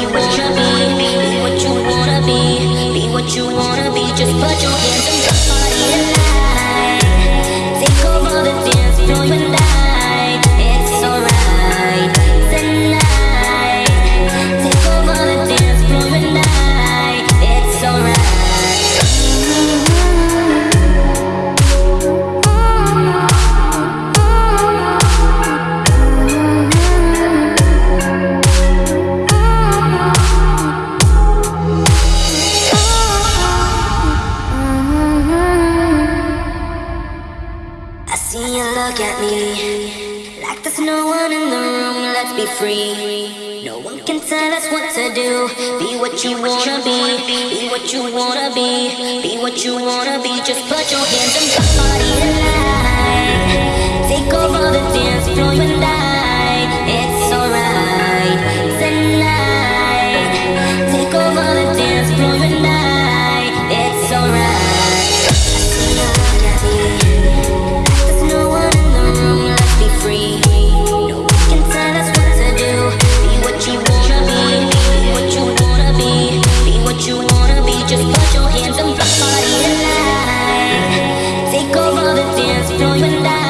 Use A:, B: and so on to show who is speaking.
A: what you wanna be. Be what you wanna be. Be what you wanna be. Just put your hands the party tonight. Take over the dance floor look at me like there's no one in the room. Let's be free. No one can tell us what to do. Be what you wanna be. Be what you wanna be. Be what you wanna be. Just put your hands the party tonight. Take over the dance floor tonight. It's alright tonight. Take over the dance floor tonight. the dance floor, you and